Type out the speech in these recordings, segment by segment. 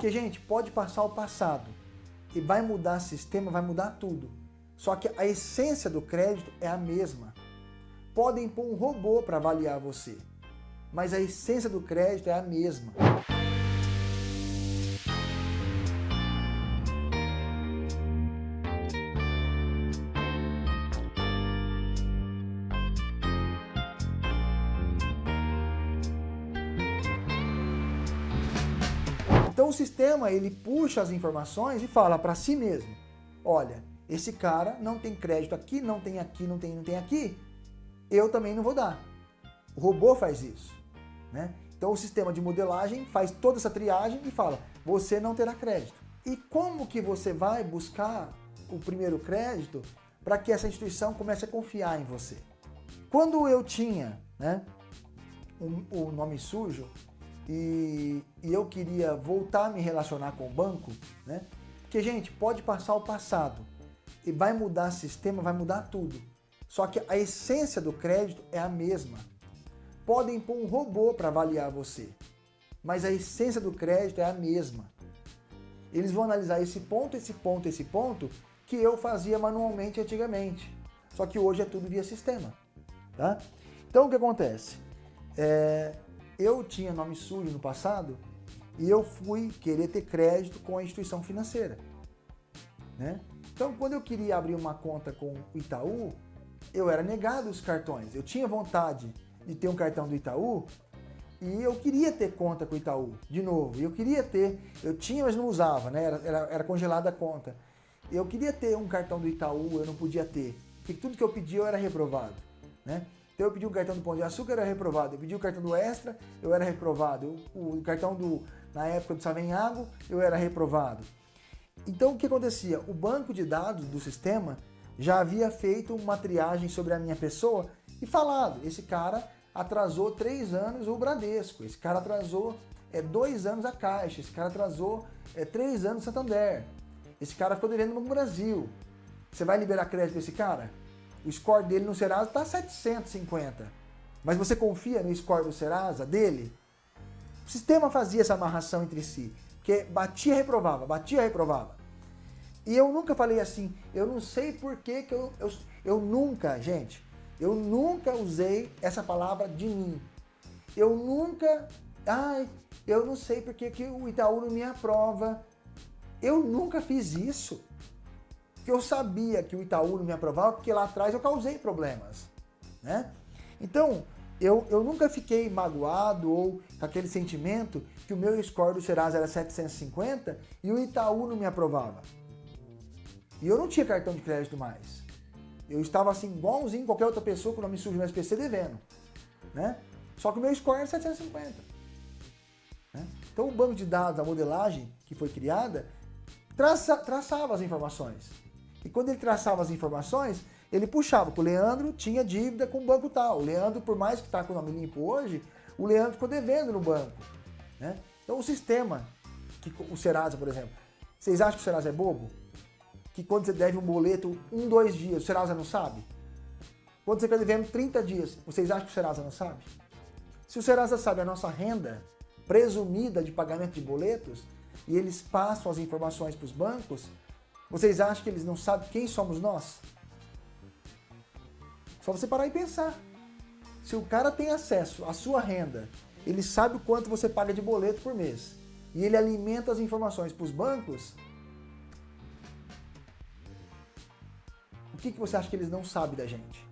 Porque, gente, pode passar o passado e vai mudar sistema, vai mudar tudo. Só que a essência do crédito é a mesma. Podem pôr um robô para avaliar você, mas a essência do crédito é a mesma. Então o sistema ele puxa as informações e fala para si mesmo, olha, esse cara não tem crédito aqui, não tem aqui, não tem, não tem aqui, eu também não vou dar. O robô faz isso. Né? Então o sistema de modelagem faz toda essa triagem e fala, você não terá crédito. E como que você vai buscar o primeiro crédito para que essa instituição comece a confiar em você? Quando eu tinha né, o, o nome sujo, e, e eu queria voltar a me relacionar com o banco, né? Porque, gente, pode passar o passado e vai mudar sistema, vai mudar tudo. Só que a essência do crédito é a mesma. Podem pôr um robô para avaliar você, mas a essência do crédito é a mesma. Eles vão analisar esse ponto, esse ponto, esse ponto que eu fazia manualmente antigamente. Só que hoje é tudo via sistema. Tá? Então o que acontece? É, eu tinha nome sujo no passado e eu fui querer ter crédito com a instituição financeira. Né? Então, quando eu queria abrir uma conta com o Itaú, eu era negado os cartões. Eu tinha vontade de ter um cartão do Itaú e eu queria ter conta com o Itaú, de novo. Eu queria ter, eu tinha, mas não usava, né? era, era, era congelada a conta. Eu queria ter um cartão do Itaú, eu não podia ter, porque tudo que eu pedia eu era reprovado. Né? Então eu pedi o cartão do Pão de Açúcar, eu era reprovado. Eu pedi o cartão do Extra, eu era reprovado. o, o cartão do, na época do Savenhago, eu era reprovado. Então o que acontecia? O banco de dados do sistema já havia feito uma triagem sobre a minha pessoa e falado, esse cara atrasou três anos o Bradesco, esse cara atrasou é, dois anos a Caixa, esse cara atrasou é, três anos o Santander, esse cara ficou devendo no Brasil. Você vai liberar crédito para esse cara? O score dele no Serasa está 750. Mas você confia no score do Serasa, dele? O sistema fazia essa amarração entre si. Porque batia, reprovava, batia, reprovava. E eu nunca falei assim, eu não sei por que, que eu, eu, eu nunca, gente, eu nunca usei essa palavra de mim. Eu nunca, ai, eu não sei por que, que o Itaú não me aprova. Eu nunca fiz isso que eu sabia que o Itaú não me aprovava, porque lá atrás eu causei problemas. Né? Então, eu, eu nunca fiquei magoado ou com aquele sentimento que o meu score do Serasa era 750 e o Itaú não me aprovava. E eu não tinha cartão de crédito mais. Eu estava assim, igualzinho qualquer outra pessoa com o nome sujo no SPC devendo. Né? Só que o meu score era 750. Né? Então o banco de dados, a modelagem que foi criada, traça, traçava as informações. E quando ele traçava as informações, ele puxava que o Leandro tinha dívida com o banco tal. O Leandro, por mais que está com o nome limpo hoje, o Leandro ficou devendo no banco. Né? Então o sistema, que o Serasa, por exemplo, vocês acham que o Serasa é bobo? Que quando você deve um boleto um, dois dias, o Serasa não sabe? Quando você está devendo 30 dias, vocês acham que o Serasa não sabe? Se o Serasa sabe a nossa renda presumida de pagamento de boletos, e eles passam as informações para os bancos, vocês acham que eles não sabem quem somos nós? Só você parar e pensar. Se o cara tem acesso à sua renda, ele sabe o quanto você paga de boleto por mês, e ele alimenta as informações para os bancos, o que, que você acha que eles não sabem da gente?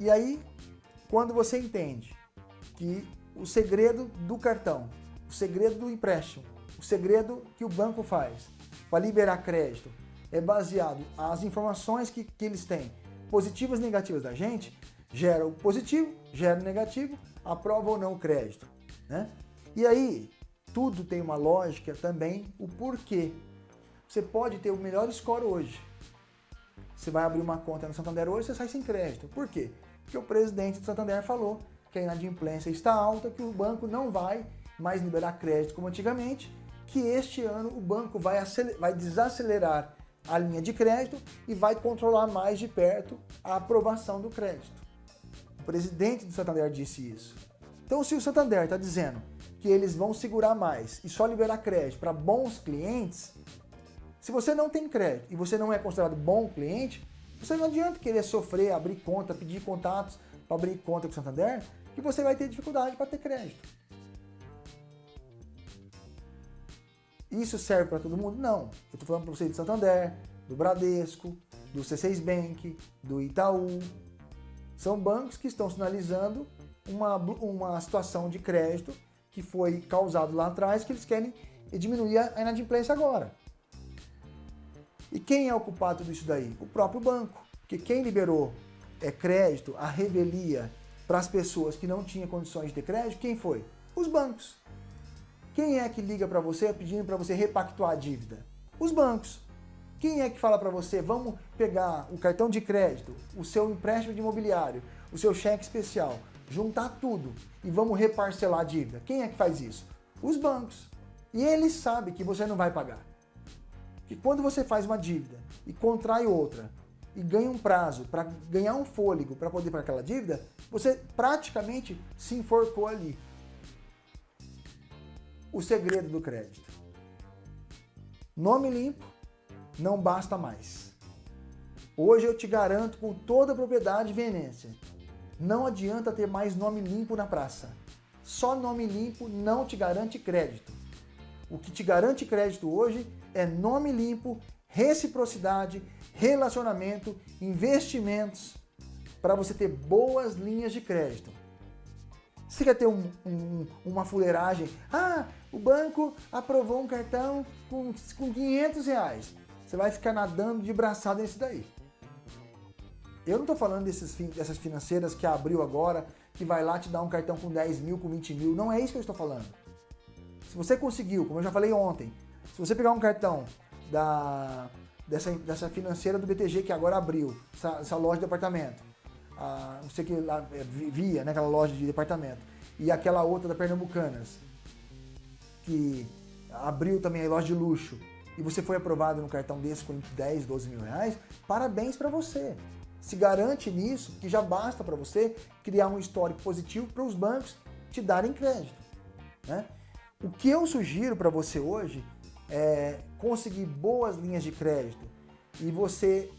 E aí, quando você entende que o segredo do cartão, o segredo do empréstimo, o segredo que o banco faz para liberar crédito é baseado as informações que, que eles têm, positivas e negativas da gente, gera o positivo, gera o negativo, aprova ou não o crédito. Né? E aí, tudo tem uma lógica também, o porquê. Você pode ter o melhor score hoje. Você vai abrir uma conta no Santander hoje, você sai sem crédito. Por quê? Porque o presidente do Santander falou que a inadimplência está alta, que o banco não vai mais liberar crédito como antigamente que este ano o banco vai, vai desacelerar a linha de crédito e vai controlar mais de perto a aprovação do crédito. O presidente do Santander disse isso. Então, se o Santander está dizendo que eles vão segurar mais e só liberar crédito para bons clientes, se você não tem crédito e você não é considerado bom cliente, você não adianta querer sofrer, abrir conta, pedir contatos para abrir conta com o Santander, que você vai ter dificuldade para ter crédito. Isso serve para todo mundo? Não. Eu estou falando para você de Santander, do Bradesco, do C6 Bank, do Itaú. São bancos que estão sinalizando uma, uma situação de crédito que foi causado lá atrás, que eles querem diminuir a inadimplência agora. E quem é o culpado disso daí? O próprio banco. Porque quem liberou é, crédito, a revelia para as pessoas que não tinham condições de ter crédito, quem foi? Os bancos. Quem é que liga para você pedindo para você repactuar a dívida? Os bancos. Quem é que fala para você, vamos pegar o cartão de crédito, o seu empréstimo de imobiliário, o seu cheque especial, juntar tudo e vamos reparcelar a dívida? Quem é que faz isso? Os bancos. E eles sabem que você não vai pagar. Que quando você faz uma dívida e contrai outra e ganha um prazo para ganhar um fôlego para poder pagar aquela dívida, você praticamente se enforcou ali. O segredo do crédito. Nome limpo, não basta mais. Hoje eu te garanto com toda a propriedade e não adianta ter mais nome limpo na praça. Só nome limpo não te garante crédito. O que te garante crédito hoje é nome limpo, reciprocidade, relacionamento, investimentos, para você ter boas linhas de crédito. Você quer ter um, um, uma fuleiragem? Ah, o banco aprovou um cartão com, com 500 reais. Você vai ficar nadando de braçada nesse daí. Eu não estou falando desses, dessas financeiras que abriu agora, que vai lá te dar um cartão com 10 mil, com 20 mil. Não é isso que eu estou falando. Se você conseguiu, como eu já falei ontem, se você pegar um cartão da, dessa, dessa financeira do BTG que agora abriu, essa, essa loja de departamento, a, não sei que lá, é, via, né, aquela loja de departamento, e aquela outra da Pernambucanas, que abriu também a loja de luxo, e você foi aprovado no cartão desse com 10, 12 mil reais, parabéns para você. Se garante nisso que já basta para você criar um histórico positivo para os bancos te darem crédito. Né? O que eu sugiro para você hoje é conseguir boas linhas de crédito e você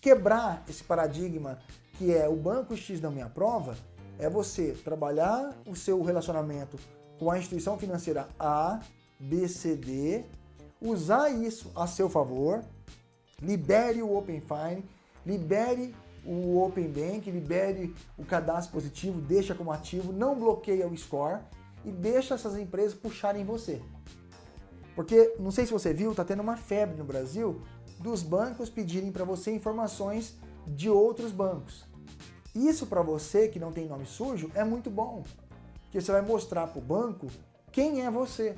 quebrar esse paradigma que é o banco X não me aprova, é você trabalhar o seu relacionamento com a instituição financeira A, B, C, D, usar isso a seu favor, libere o Open Fine, libere o Open Bank, libere o cadastro positivo, deixa como ativo, não bloqueia o score e deixa essas empresas puxarem você. Porque, não sei se você viu, está tendo uma febre no Brasil dos bancos pedirem para você informações de outros bancos. Isso para você que não tem nome sujo é muito bom, porque você vai mostrar para o banco quem é você.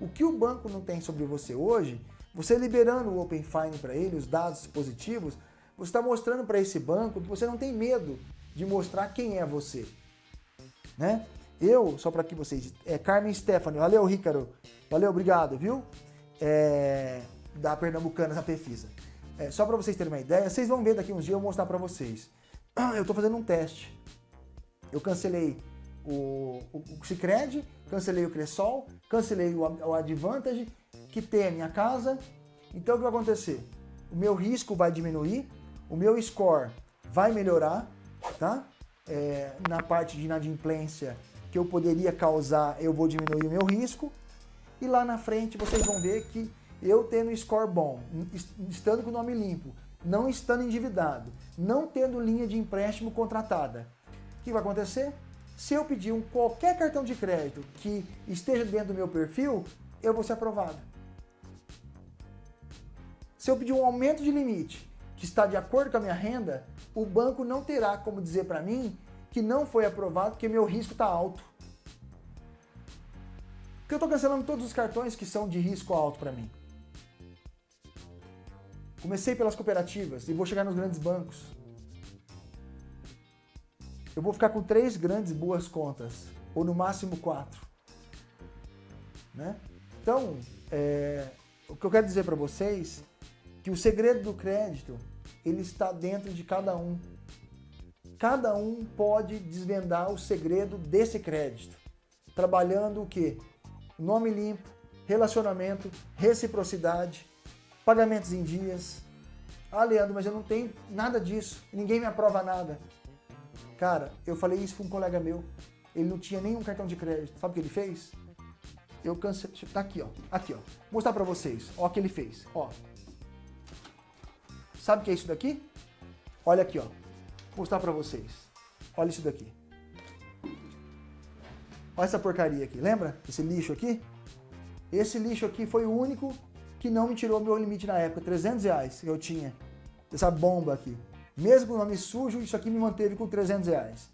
O que o banco não tem sobre você hoje, você liberando o Open Fine para ele, os dados positivos, você está mostrando para esse banco que você não tem medo de mostrar quem é você. Né? Eu, só para que vocês... É Carmen Stephanie. Valeu, Ricardo. Valeu, obrigado, viu? É, da Pernambucana, na Pefisa. É, só para vocês terem uma ideia, vocês vão ver daqui uns dias eu mostrar para vocês. Eu estou fazendo um teste. Eu cancelei o, o, o Cicred, cancelei o Cressol, cancelei o, o Advantage, quitei a minha casa. Então o que vai acontecer? O meu risco vai diminuir, o meu score vai melhorar, tá? É, na parte de inadimplência que eu poderia causar, eu vou diminuir o meu risco. E lá na frente vocês vão ver que eu tendo score bom, estando com o nome limpo, não estando endividado, não tendo linha de empréstimo contratada, o que vai acontecer? Se eu pedir um qualquer cartão de crédito que esteja dentro do meu perfil, eu vou ser aprovado. Se eu pedir um aumento de limite que está de acordo com a minha renda, o banco não terá como dizer para mim que não foi aprovado porque meu risco está alto. Porque eu estou cancelando todos os cartões que são de risco alto para mim. Comecei pelas cooperativas e vou chegar nos grandes bancos. Eu vou ficar com três grandes boas contas, ou no máximo quatro. Né? Então, é, o que eu quero dizer para vocês que o segredo do crédito ele está dentro de cada um. Cada um pode desvendar o segredo desse crédito. trabalhando o quê? Nome limpo, relacionamento, reciprocidade, pagamentos em dias. Ah, Leandro, mas eu não tenho nada disso, ninguém me aprova nada. Cara, eu falei isso para um colega meu, ele não tinha nenhum cartão de crédito. Sabe o que ele fez? Eu cancelei, tá aqui, ó, aqui, ó. Vou mostrar para vocês, ó o que ele fez, ó. Sabe o que é isso daqui? Olha aqui, ó. Vou mostrar para vocês. Olha isso daqui. Olha essa porcaria aqui, lembra? Esse lixo aqui? Esse lixo aqui foi o único que não me tirou meu limite na época, 300 reais que eu tinha. Essa bomba aqui. Mesmo com o nome sujo, isso aqui me manteve com 300 reais.